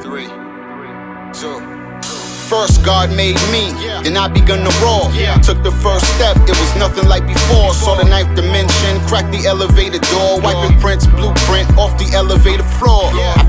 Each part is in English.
Three, two. First, God made me, then I begun to roar. Took the first step, it was nothing like before. Saw the ninth dimension, cracked the elevator door, wiping prints, blueprint off the elevator floor. I've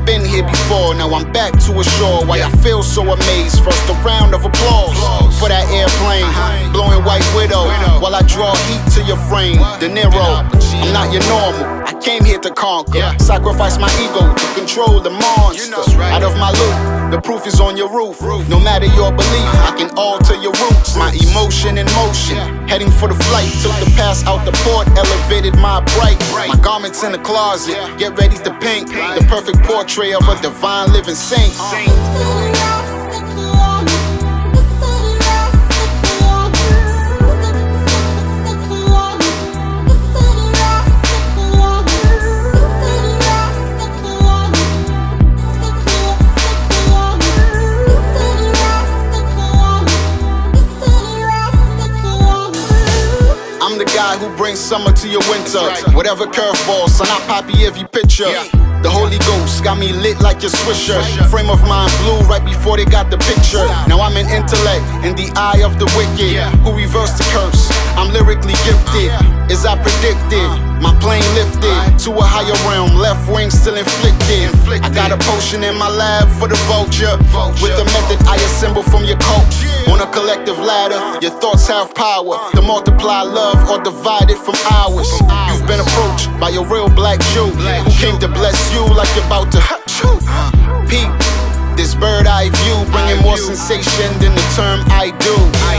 now I'm back to ashore. Why I feel so amazed. First, a round of applause for that airplane, blowing White Widow while I draw heat to your frame. De Niro, I'm not your normal. I came here to conquer, sacrifice my ego to control the monster out of my loop. The proof is on your roof. No matter your belief, I can alter your roots. My emotion in motion, heading for the flight. Took the pass out the port, elevated my bright. My garments in the closet, get ready to paint the perfect portrait of a divine living saint. Who brings summer to your winter. Whatever curveball, son, I poppy every picture. The Holy Ghost got me lit like your swisher. Frame of mind blue right before they got the picture. Now I'm an intellect in the eye of the wicked who reversed the curse. I'm lyrically gifted, as I predicted. My plane lifted to a higher realm, left wing still inflicted. I got a potion in my lab for the vulture. With the method I assemble from your coach. On a collective ladder, your thoughts have power to multiply love or divide it from ours. You've been approached by a real black Jew came to bless you like you're about to. Peep, this bird eye view bringing more sensation than the term I do.